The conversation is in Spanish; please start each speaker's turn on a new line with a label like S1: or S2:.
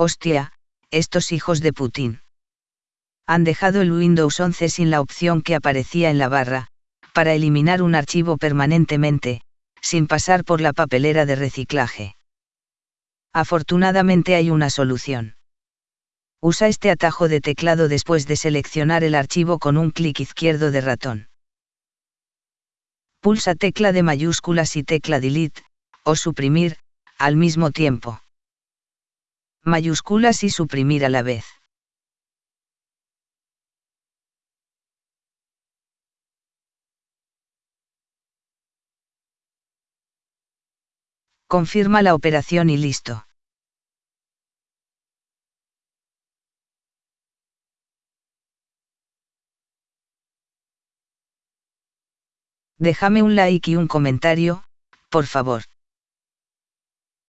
S1: Hostia, estos hijos de Putin. Han dejado el Windows 11 sin la opción que aparecía en la barra, para eliminar un archivo permanentemente, sin pasar por la papelera de reciclaje. Afortunadamente hay una solución. Usa este atajo de teclado después de seleccionar el archivo con un clic izquierdo de ratón. Pulsa tecla de mayúsculas y tecla delete, o suprimir, al mismo tiempo. Mayúsculas y suprimir a la vez. Confirma la operación y listo. Déjame un like y un comentario, por favor.